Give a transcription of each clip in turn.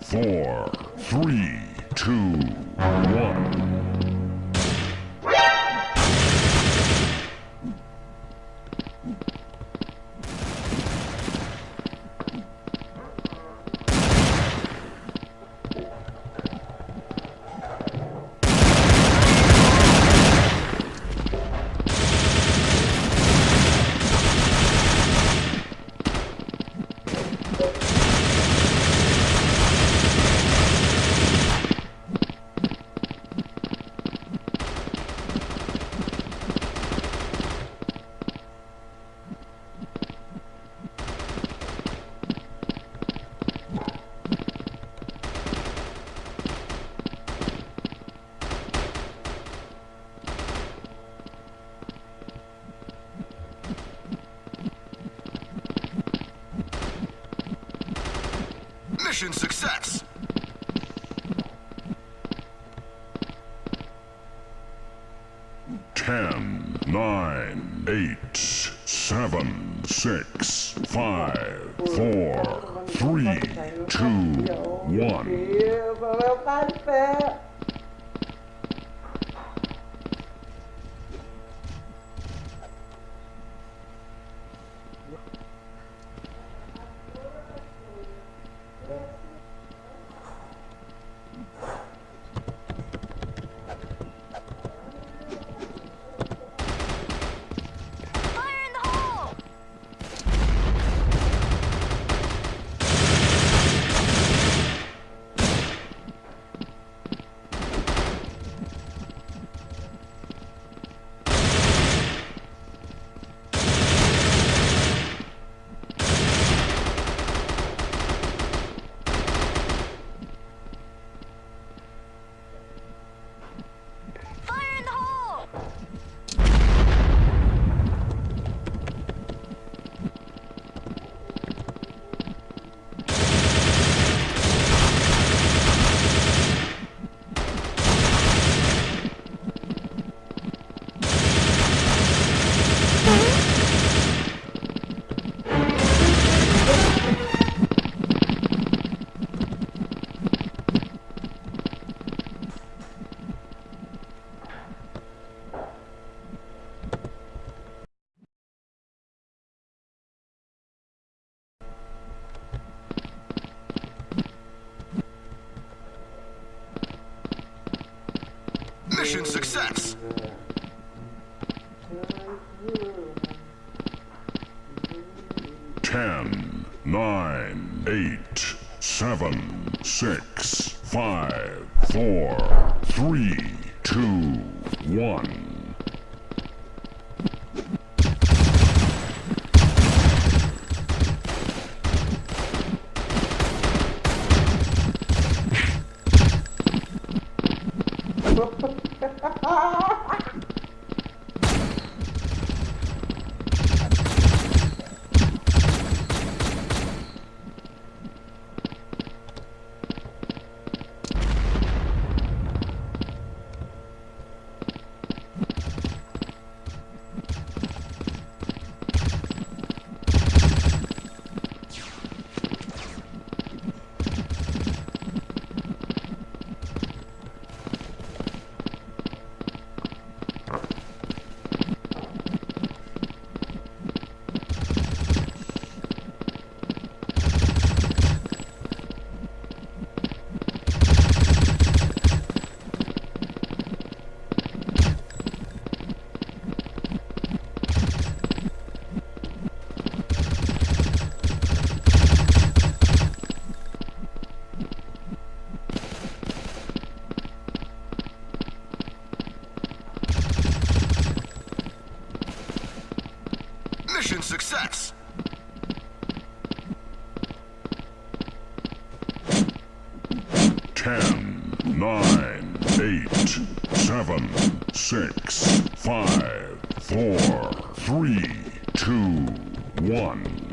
four, three, two, one. Mission success. Ten, nine, eight, seven, six, five, four, three, two, one. Success. Ten, nine, eight, seven, six, five, four, three, two, one. 10, 9, 8, 7, 6, 5, 4, 3, 2, 1.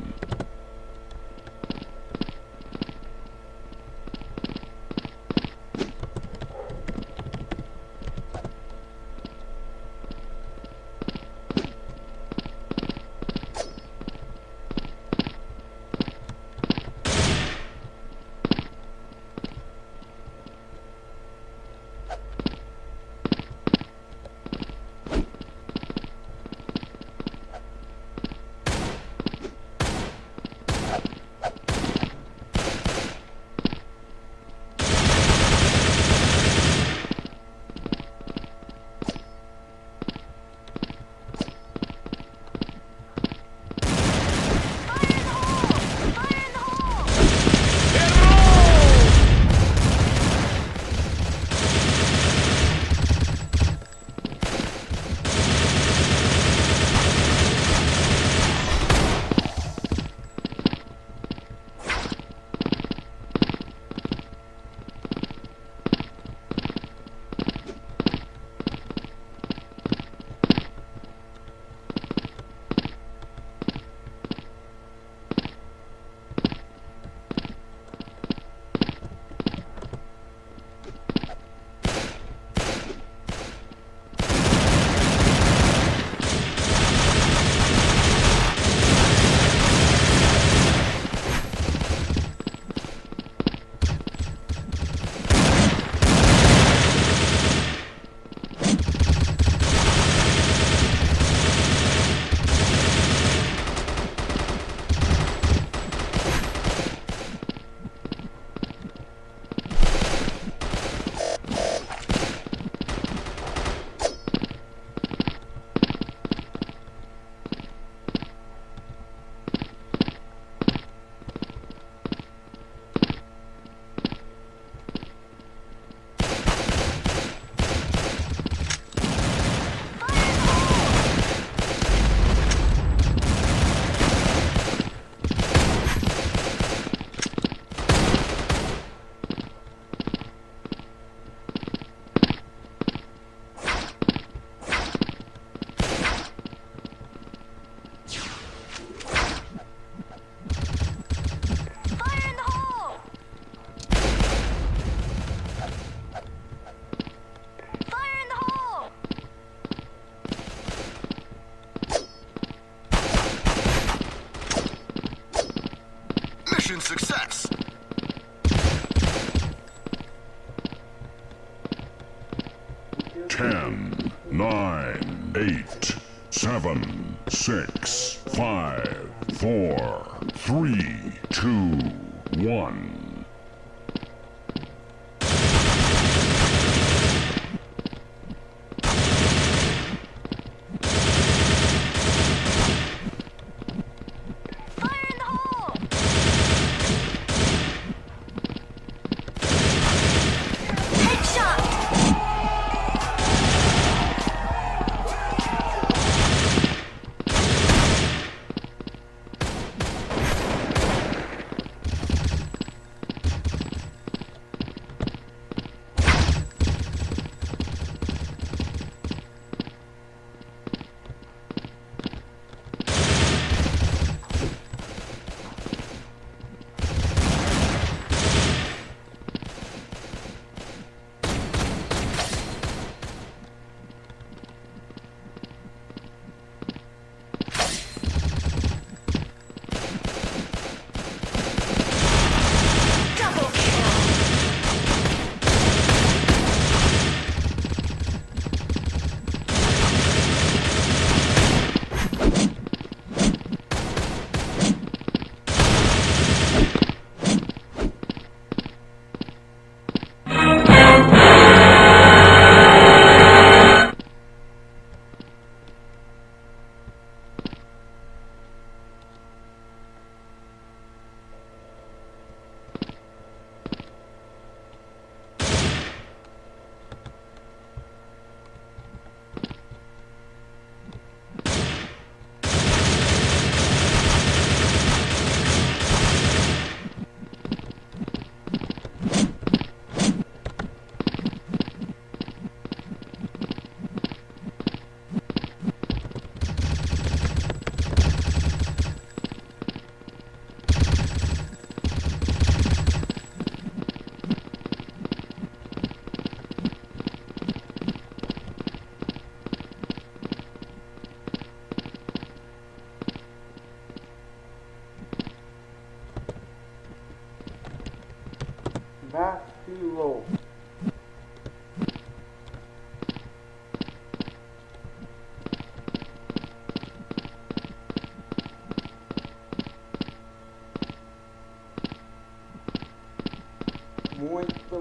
10, 9, 8, 7, 6, 5, 4, 3, 2, 1.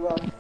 Muito